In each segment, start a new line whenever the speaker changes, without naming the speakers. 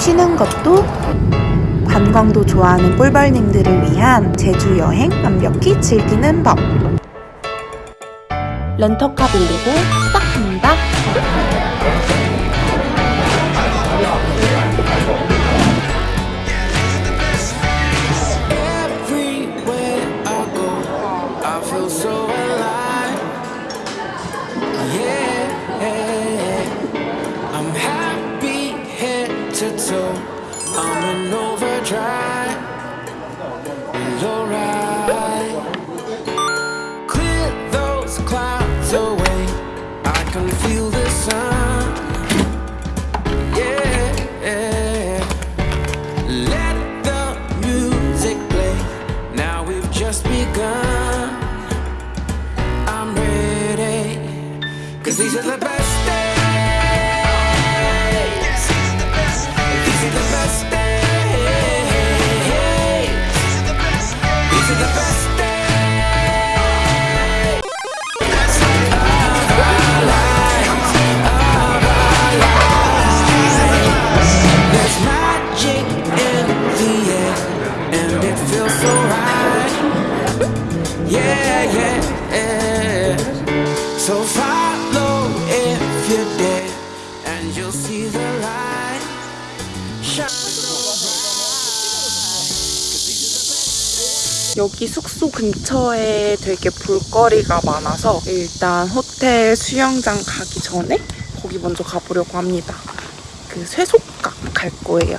쉬는 것도 관광도 좋아하는 꿀벌님들을 위한 제주 여행 완벽히 즐기는 법. 렌터카 빌리고 시작합니다.
Yeah, yeah, yeah. So follow if you dare, and you'll see the light.
여기 숙소 근처에 되게 볼거리가 많아서 일단 호텔 수영장 가기 전에 거기 먼저 가보려고 합니다. 그 쇠속각 갈 거예요.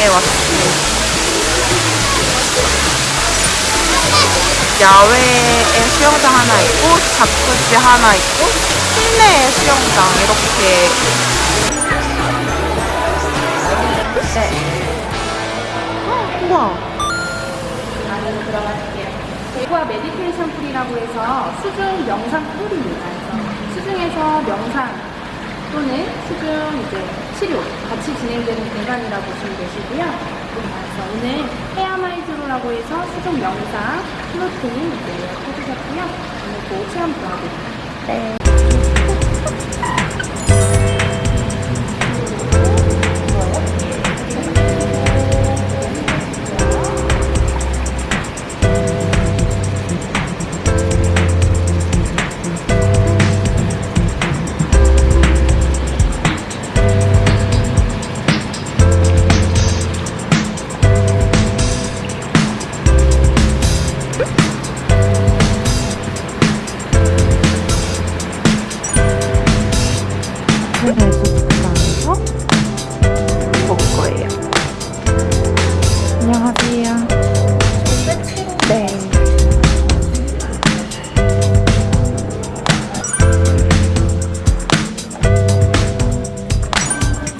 수영장에 왔습니다. 야외에 수영장 하나 있고 자쿠지 하나 있고 실내 수영장 이렇게 네. 어, 우와
안으로 들어갈게요. 대과 meditation pool이라고 해서 수중 명상 풀입니다. 수중에서 명상 또는 수중 이제 치료 같이 진행되는 공간이라고 보시면 되시고요. 그래서 오늘 헤아마이즈로라고 해서 수중 명상 플로팅 이제 해주셨고요. 오늘 그 체험 도와드립니다.
해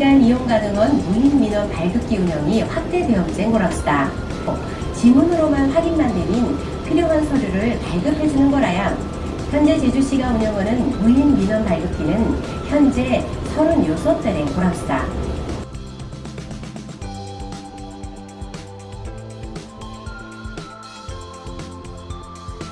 24시간 이용 가능한 무인 민원 발급기 운영이 확대되었는 거랍시다. 어, 지문으로만 확인만 되면 필요한 서류를 발급해주는 거라야. 현재 제주시가 운영하는 무인 민원 발급기는 현재 36대인 거랍시다.